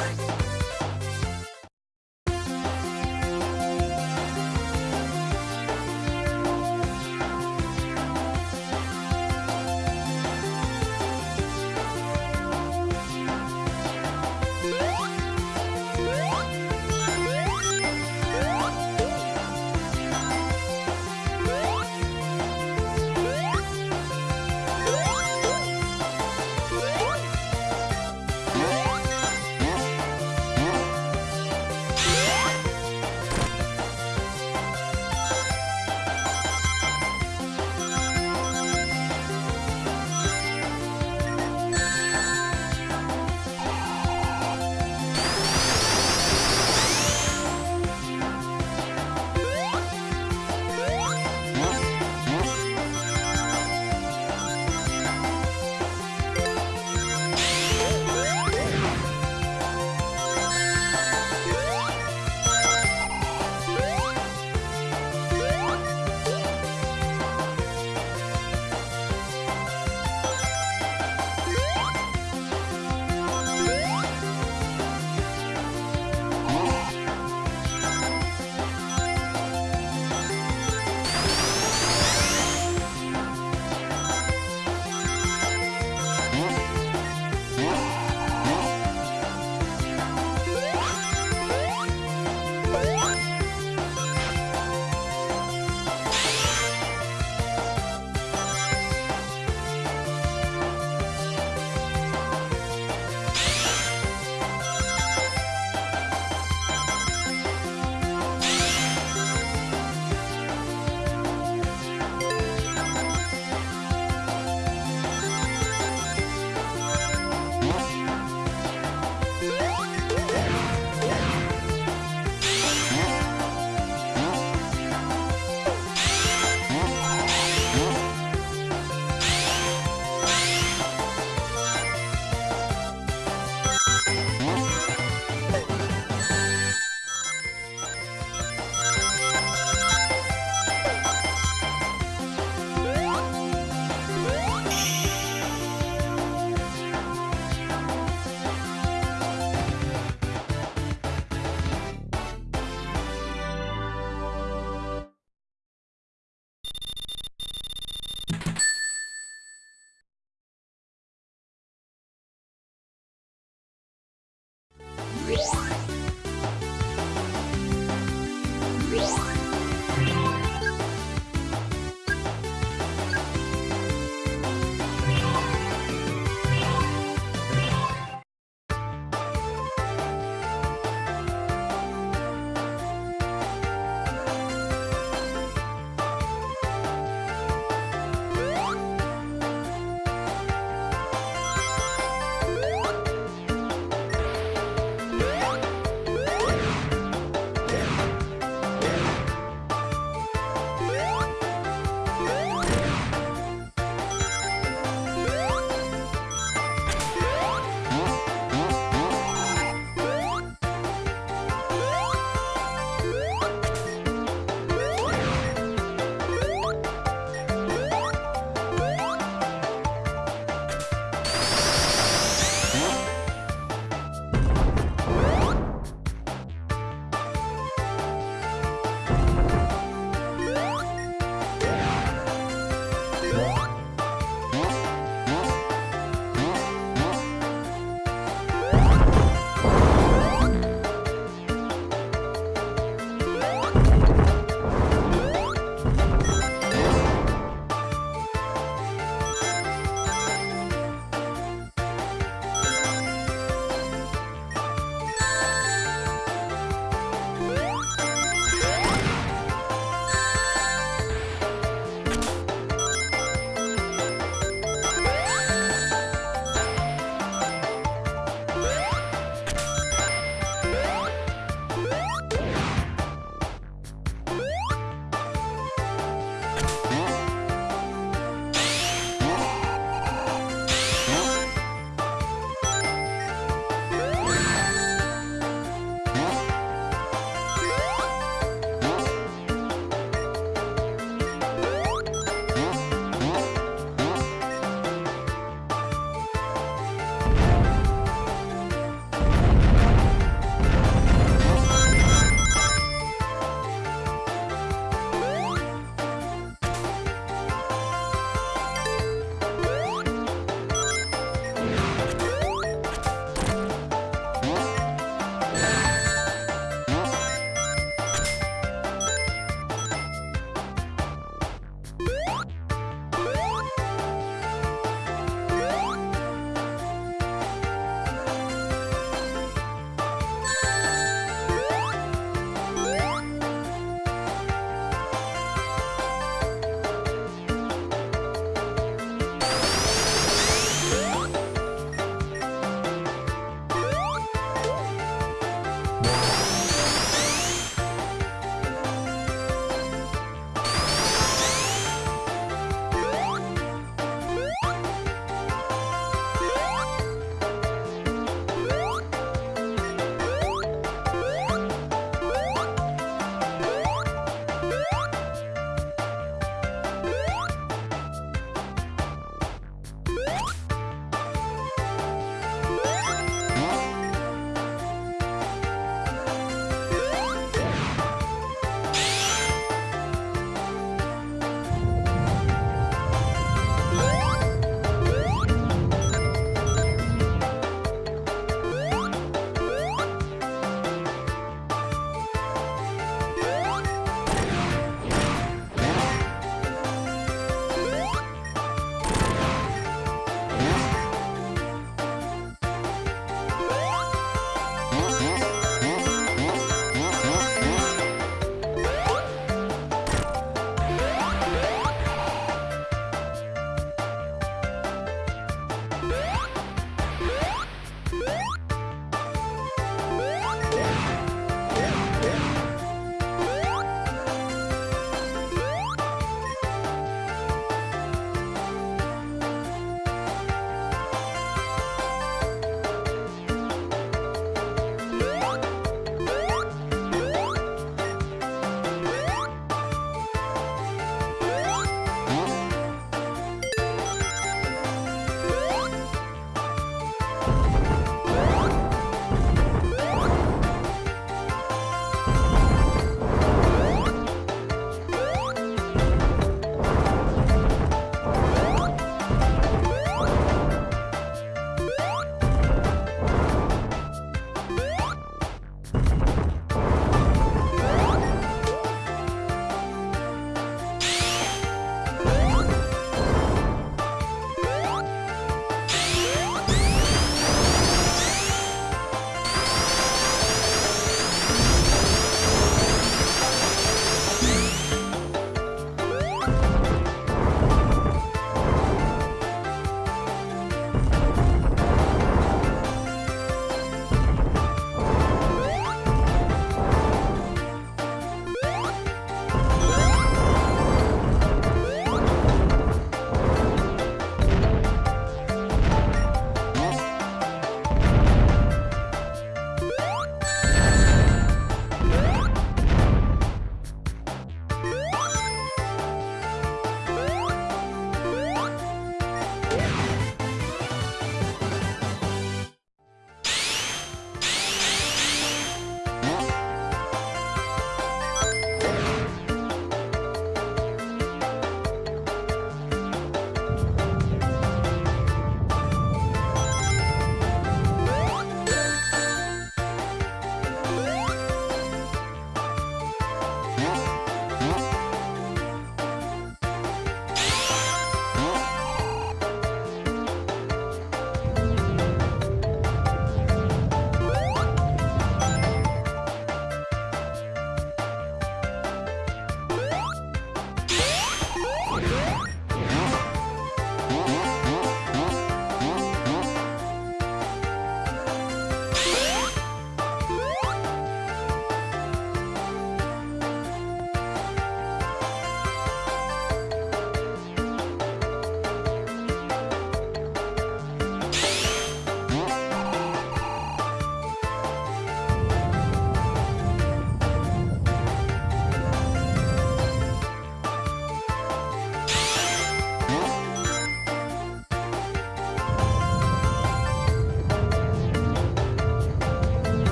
Bye.